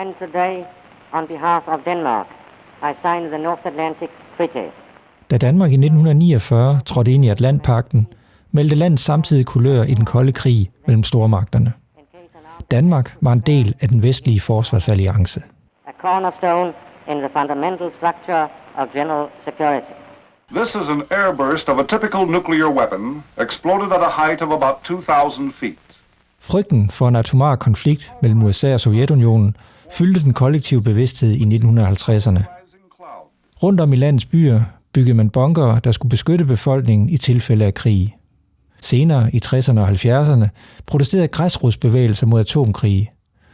When today, on behalf of Denmark, I signed the North Atlantic Treaty. Da Danmark i 1949 trådte ind i Atlantpakten, meldte landet samtidig kulør i den kolde krig mellem stormagterne. Danmark var en del af den vestlige forsvarsalliance. A cornerstone in the fundamental structure of general security. This is an airburst of a typical nuclear weapon, exploded at a height of about 2,000 feet. Frygten for en atomar konflikt mellem USA og Sovjetunionen fyldte den kollektive bevidsthed i 1950'erne. Rundt om i landets byer byggede man bunker, der skulle beskytte befolkningen i tilfælde af krig. Senere i 60'erne og 70'erne protesterede græsrodsbevægelser mod atomkrige,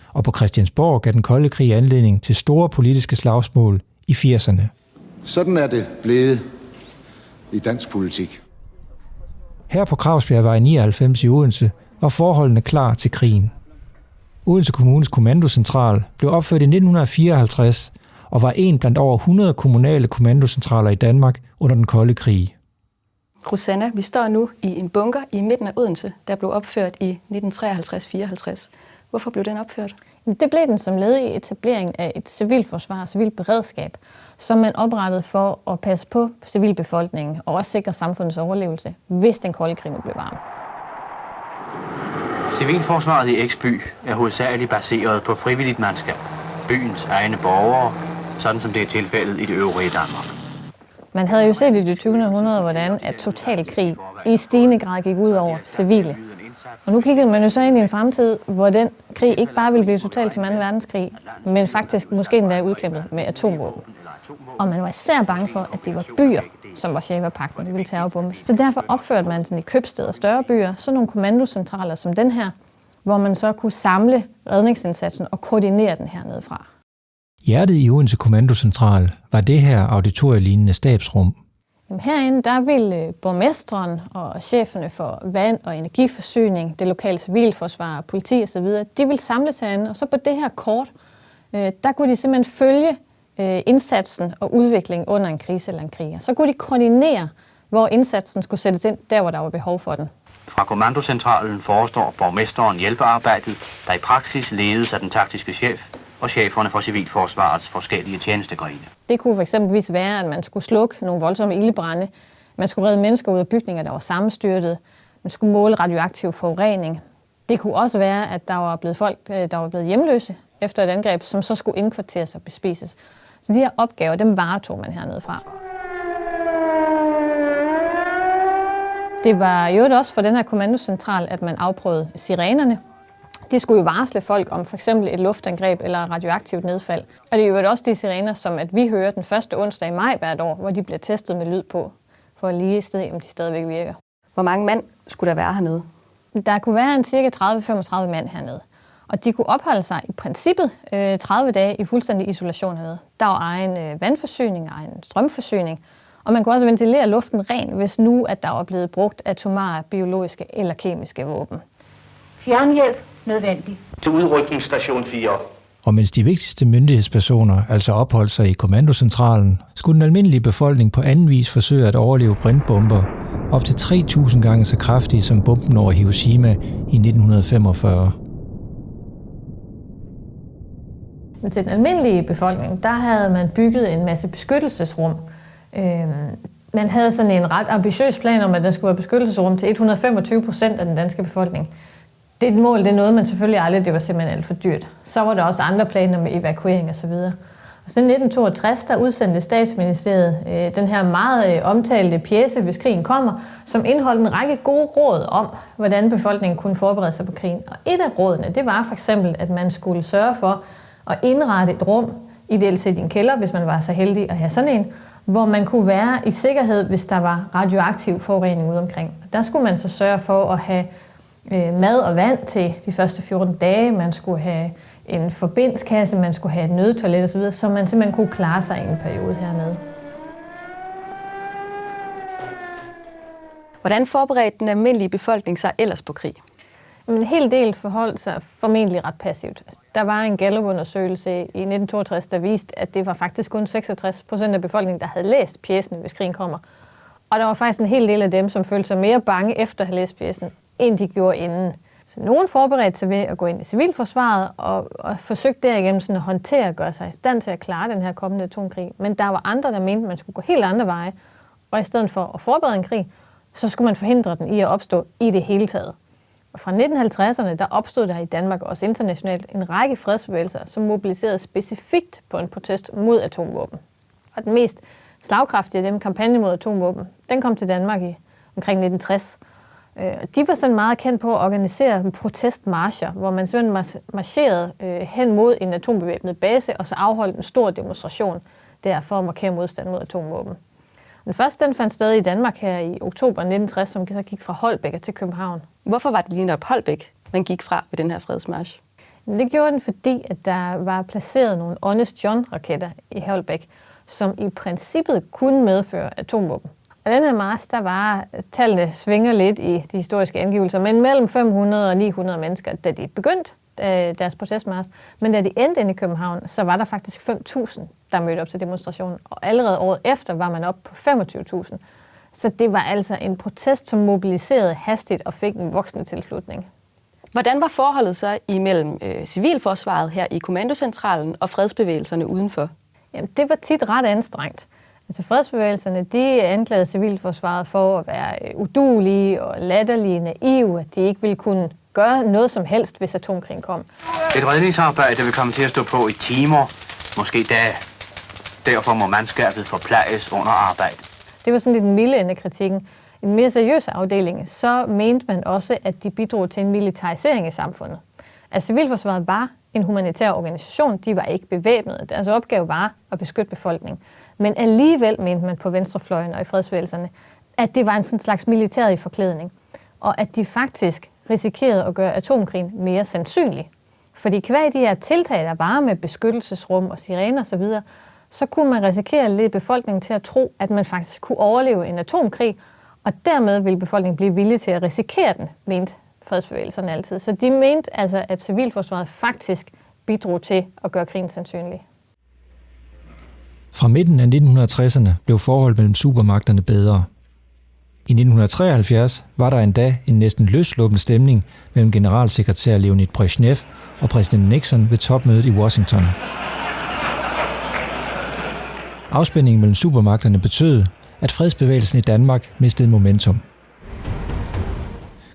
og på Christiansborg gav den kolde krig anledning til store politiske slagsmål i 80'erne. Sådan er det blevet i dansk politik. Her på Kravsbjergvej 99 i Odense var forholdene klar til krigen. Odense Kommunes kommandocentral blev opført i 1954 og var en blandt over 100 kommunale kommandocentraler i Danmark under den kolde krig. Rosanna, vi står nu i en bunker i midten af Odense, der blev opført i 1953-54. Hvorfor blev den opført? Det blev den som led i etablering af et civilforsvar og civilt beredskab, som man oprettede for at passe på civilbefolkningen og også sikre samfundets overlevelse, hvis den kolde krig blev varm. Civilforsvaret i Eksby er hovedsageligt baseret på frivilligt mandskab, byens egne borgere, sådan som det er tilfældet i det øvrige Danmark. Man havde jo set i det 20. århundrede, hvordan at total krig i stigende grad gik ud over civile. Og nu kiggede man jo så ind i en fremtid, hvor den krig ikke bare ville blive totalt til 2. verdenskrig, men faktisk måske endda udkæmpet med atomvåben. Og man var især bange for, at det var byer, som var Shaver-pakten, ville terrorbombes. Så derfor opførte man sådan i købsteder og større byer sådan nogle kommandocentraler som den her, hvor man så kunne samle redningsindsatsen og koordinere den hernede fra. Hjertet i Odense Kommandocentral var det her auditorielignende stabsrum. Jamen herinde der ville borgmesteren og cheferne for vand- og energiforsyning, det lokale civilforsvar, politi osv., de ville samles herinde, og så på det her kort, øh, der kunne de simpelthen følge øh, indsatsen og udviklingen under en krise eller en krig. Så kunne de koordinere, hvor indsatsen skulle sættes ind, der hvor der var behov for den. Fra kommandocentralen forestår borgmesteren hjælpearbejdet, der i praksis ledes af den taktiske chef og cheferne for civilforsvarets forskellige tjenestegrene. Det kunne fx være, at man skulle slukke nogle voldsomme ildebrænde, man skulle redde mennesker ud af bygninger, der var sammenstyrtet, man skulle måle radioaktiv forurening. Det kunne også være, at der var blevet folk, øh, der var blevet hjemløse efter et angreb, som så skulle indkvarteres og bespises. Så de her opgaver, dem varetog man hernede fra. Det var jo også for den her kommandocentral, at man afprøvede sirenerne. De skulle jo varsle folk om for eksempel et luftangreb eller radioaktivt nedfald. Og det er jo også de sirener, som at vi hører den første onsdag i maj hvert år, hvor de bliver testet med lyd på, for at lige sted, om de stadigvæk virker. Hvor mange mand skulle der være hernede? Der kunne være en cirka 30-35 mand hernede. Og de kunne opholde sig i princippet øh, 30 dage i fuldstændig isolation hernede. Der var egen øh, vandforsyning, egen strømforsyning, og man kunne også ventilere luften ren, hvis nu at der var blevet brugt atomare, biologiske eller kemiske våben. Fjernhjælp nødvendig. Til udrykningsstation 4. Og mens de vigtigste myndighedspersoner altså opholdt sig i kommandocentralen, skulle den almindelige befolkning på anden vis forsøge at overleve brintbomber, op til 3.000 gange så kraftige som bomben over Hiroshima i 1945. Men til den almindelige befolkning, der havde man bygget en masse beskyttelsesrum. Øhm, man havde sådan en ret ambitiøs plan om, at der skulle være beskyttelsesrum til 125 procent af den danske befolkning. Det mål, det nåede man selvfølgelig aldrig, det var simpelthen alt for dyrt. Så var der også andre planer med evakuering osv. Og så i 1962, der udsendte statsministeriet øh, den her meget øh, omtalte pjæse, hvis krigen kommer, som indeholdt en række gode råd om, hvordan befolkningen kunne forberede sig på krigen. Og et af rådene, det var for eksempel, at man skulle sørge for at indrette et rum, ideelt set i en kælder, hvis man var så heldig at have sådan en, hvor man kunne være i sikkerhed, hvis der var radioaktiv forurening ude omkring. Der skulle man så sørge for at have øh, mad og vand til de første 14 dage, man skulle have en forbindskasse, man skulle have et nødtoilet osv., så man simpelthen kunne klare sig i en periode hernede. Hvordan forberedte den almindelige befolkning sig ellers på krig? En hel del forholdt sig formentlig ret passivt. Altså, der var en Gallup-undersøgelse i 1962, der viste, at det var faktisk kun 66 procent af befolkningen, der havde læst pjæsen, hvis krigen kommer. Og der var faktisk en hel del af dem, som følte sig mere bange efter at have læst pjæsen, end de gjorde inden. Så nogen forberedte sig ved at gå ind i civilforsvaret og, og forsøgte derigennem sådan at håndtere og gøre sig i stand til at klare den her kommende atomkrig. Men der var andre, der mente, at man skulle gå helt andre veje, og i stedet for at forberede en krig, så skulle man forhindre den i at opstå i det hele taget. Og fra 1950'erne, der opstod der i Danmark og også internationalt en række fredsbevægelser, som mobiliserede specifikt på en protest mod atomvåben. Og den mest slagkraftige af dem, kampagne mod atomvåben, den kom til Danmark i omkring 1960. Øh, de var sådan meget kendt på at organisere protestmarscher, hvor man simpelthen marcherede øh, hen mod en atombevæbnet base, og så afholdt en stor demonstration der for at markere modstand mod atomvåben. Den første den fandt sted i Danmark her i oktober 1960, som så gik fra Holbæk til København. Hvorfor var det lige netop Holbæk, man gik fra ved den her fredsmarsch? Det gjorde den, fordi at der var placeret nogle Honest John-raketter i Holbæk, som i princippet kunne medføre atomvåben. Og den her march, der var, tallene svinger lidt i de historiske angivelser, men mellem 500 og 900 mennesker, da de begyndte øh, deres protestmars. Men da de endte inde i København, så var der faktisk 5.000, der mødte op til demonstrationen. Og allerede året efter var man op på 25.000. Så det var altså en protest, som mobiliserede hastigt og fik en voksende tilslutning. Hvordan var forholdet så imellem øh, civilforsvaret her i kommandocentralen og fredsbevægelserne udenfor? Jamen, det var tit ret anstrengt. Altså fredsbevægelserne, de anklagede civilforsvaret for at være øh, udulige og latterlige, naive, at de ikke ville kunne gøre noget som helst, hvis atomkrigen kom. Et redningsarbejde vil komme til at stå på i timer, måske dage. Derfor må mandskabet forplejes under arbejde. Det var sådan lidt en milde ende af kritikken. I den mere seriøse afdeling, så mente man også, at de bidrog til en militarisering i samfundet. At civilforsvaret var en humanitær organisation, de var ikke bevæbnede. Deres opgave var at beskytte befolkningen. Men alligevel mente man på venstrefløjen og i fredsvægelserne, at det var en sådan slags militær i forklædning, og at de faktisk risikerede at gøre atomkrigen mere sandsynlig. Fordi hver de her tiltag, der var med beskyttelsesrum og sirener osv., så, kunne man risikere at lede befolkningen til at tro, at man faktisk kunne overleve en atomkrig, og dermed ville befolkningen blive villig til at risikere den, mente fredsbevægelserne altid. Så de mente altså, at civilforsvaret faktisk bidrog til at gøre krigen sandsynlig. Fra midten af 1960'erne blev forholdet mellem supermagterne bedre. I 1973 var der endda en næsten løsluppen stemning mellem generalsekretær Leonid Brezhnev og præsident Nixon ved topmødet i Washington. Afspændingen mellem supermagterne betød, at fredsbevægelsen i Danmark mistede momentum.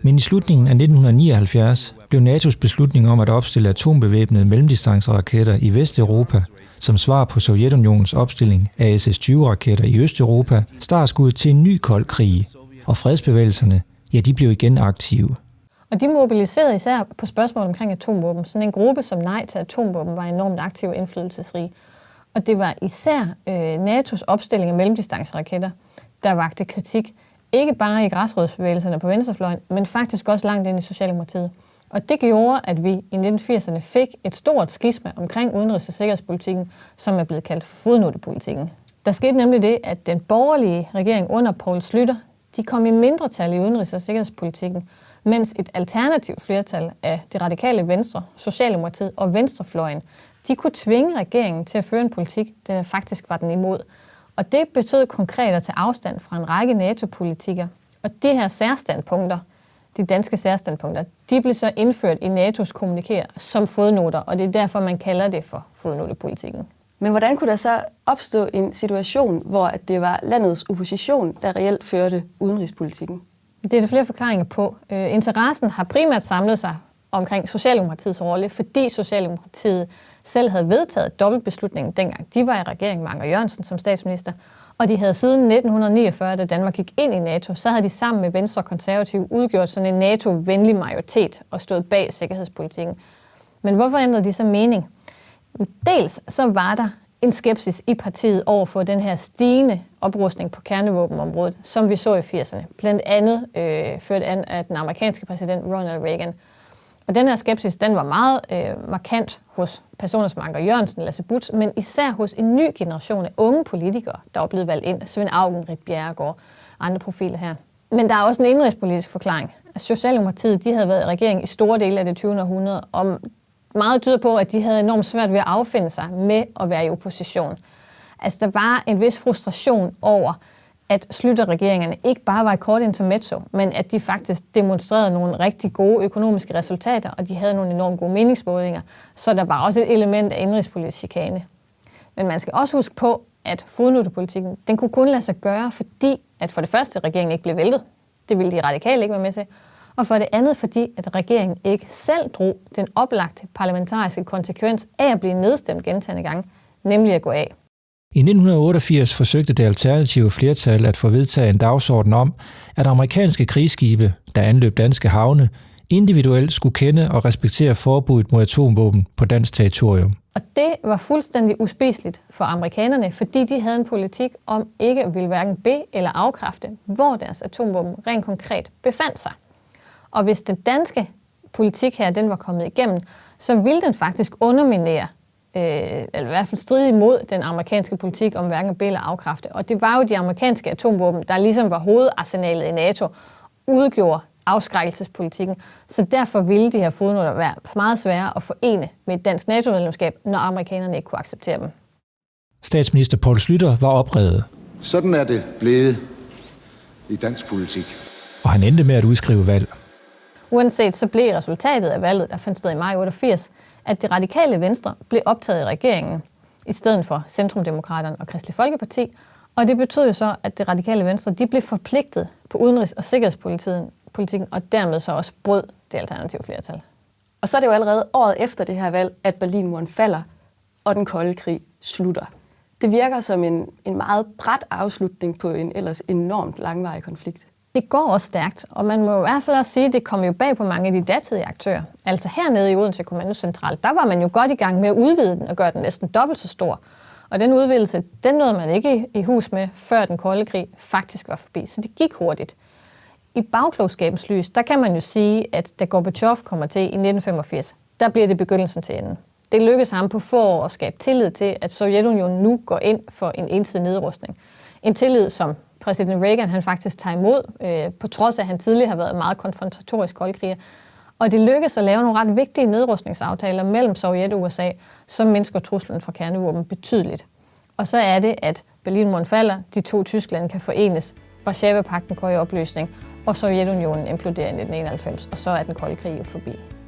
Men i slutningen af 1979 blev NATO's beslutning om at opstille atombevæbnede mellemdistanceraketter i Vesteuropa som svar på Sovjetunionens opstilling af SS-20-raketter i Østeuropa startskud til en ny kold krig, og fredsbevægelserne, ja, de blev igen aktive. Og de mobiliserede især på spørgsmål omkring atomvåben. Sådan en gruppe som Nej til atomvåben var enormt aktiv og indflydelsesrig. Og det var især øh, NATO's opstilling af mellemdistanceraketter, der vagte kritik. Ikke bare i græsrådsbevægelserne på venstrefløjen, men faktisk også langt ind i Socialdemokratiet. Og det gjorde, at vi i 1980'erne fik et stort skisma omkring udenrigs- og sikkerhedspolitikken, som er blevet kaldt for fodnotepolitikken. Der skete nemlig det, at den borgerlige regering under Poul Slytter, de kom i mindretal i udenrigs- og sikkerhedspolitikken, mens et alternativt flertal af det radikale venstre, Socialdemokratiet og Venstrefløjen, de kunne tvinge regeringen til at føre en politik, der faktisk var den imod. Og det betød konkret at tage afstand fra en række NATO-politikere. Og de her særstandpunkter, de danske særstandpunkter, de blev så indført i NATO's kommunikere som fodnoter, og det er derfor, man kalder det for fodnotepolitikken. Men hvordan kunne der så opstå en situation, hvor det var landets opposition, der reelt førte udenrigspolitikken? Det er der flere forklaringer på. Øh, interessen har primært samlet sig omkring Socialdemokratiets rolle, fordi Socialdemokratiet selv havde vedtaget dobbeltbeslutningen dengang. De var i regeringen med Anker Jørgensen som statsminister, og de havde siden 1949, da Danmark gik ind i NATO, så havde de sammen med Venstre og Konservative udgjort sådan en NATO-venlig majoritet og stået bag sikkerhedspolitikken. Men hvorfor ændrede de så mening? Dels så var der en skepsis i partiet over for den her stigende oprustning på kernevåbenområdet, som vi så i 80'erne. Blandt andet øh, ført an af den amerikanske præsident Ronald Reagan. Og den her skepsis, den var meget øh, markant hos personer som Anker Jørgensen, Lasse Butz, men især hos en ny generation af unge politikere, der var blevet valgt ind. Svend Augen, Rit Bjerregaard og andre profiler her. Men der er også en indrigspolitisk forklaring. At Socialdemokratiet de havde været i regering i store dele af det 20. århundrede, og meget tyder på, at de havde enormt svært ved at affinde sig med at være i opposition. Altså, der var en vis frustration over, at Slytter-regeringerne ikke bare var et kort intermezzo, men at de faktisk demonstrerede nogle rigtig gode økonomiske resultater, og de havde nogle enormt gode meningsmålinger, så der var også et element af indrigspolitisk chikane. Men man skal også huske på, at fodnotepolitikken, den kunne kun lade sig gøre, fordi at for det første, regeringen ikke blev væltet. Det ville de radikale ikke være med til. Og for det andet, fordi at regeringen ikke selv drog den oplagte parlamentariske konsekvens af at blive nedstemt gentagende gange, nemlig at gå af. I 1988 forsøgte det alternative flertal at få vedtaget en dagsorden om, at amerikanske krigsskibe, der anløb danske havne, individuelt skulle kende og respektere forbuddet mod atomvåben på dansk territorium. Og det var fuldstændig uspiseligt for amerikanerne, fordi de havde en politik om ikke at ville hverken be- eller afkræfte, hvor deres atomvåben rent konkret befandt sig. Og hvis den danske politik her, den var kommet igennem, så ville den faktisk underminere øh, eller i hvert fald stride imod den amerikanske politik om hverken at eller afkræfte. Og det var jo de amerikanske atomvåben, der ligesom var hovedarsenalet i NATO, udgjorde afskrækkelsespolitikken. Så derfor ville de her fodnoter være meget svære at forene med et dansk NATO-medlemskab, når amerikanerne ikke kunne acceptere dem. Statsminister Poul Slytter var oprevet. Sådan er det blevet i dansk politik. Og han endte med at udskrive valg. Uanset så blev resultatet af valget, der fandt sted i maj 88, at det radikale venstre blev optaget i regeringen, i stedet for Centrumdemokraterne og Kristelig Folkeparti, og det betød jo så, at det radikale venstre de blev forpligtet på udenrigs- og sikkerhedspolitikken, politikken, og dermed så også brød det alternative flertal. Og så er det jo allerede året efter det her valg, at Berlinmuren falder, og den kolde krig slutter. Det virker som en, en meget bræt afslutning på en ellers enormt langvarig konflikt. Det går også stærkt, og man må i hvert fald også sige, at det kom jo bag på mange af de datidige aktører. Altså hernede i Odense Kommandocentral, der var man jo godt i gang med at udvide den og gøre den næsten dobbelt så stor. Og den udvidelse, den nåede man ikke i hus med, før den kolde krig faktisk var forbi. Så det gik hurtigt. I bagklogskabens lys, der kan man jo sige, at da Gorbachev kommer til i 1985, der bliver det begyndelsen til enden. Det lykkedes ham på få år at skabe tillid til, at Sovjetunionen nu går ind for en ensidig nedrustning. En tillid, som præsident Reagan han faktisk tager imod, øh, på trods af, at han tidligere har været meget konfrontatorisk koldkriger. Og det lykkedes at lave nogle ret vigtige nedrustningsaftaler mellem Sovjet og USA, som mindsker truslen fra kernevåben betydeligt. Og så er det, at Berlinmuren falder, de to Tyskland kan forenes, Varsava-pakten går i opløsning, og Sovjetunionen imploderer i 1991, og så er den kolde krig jo forbi.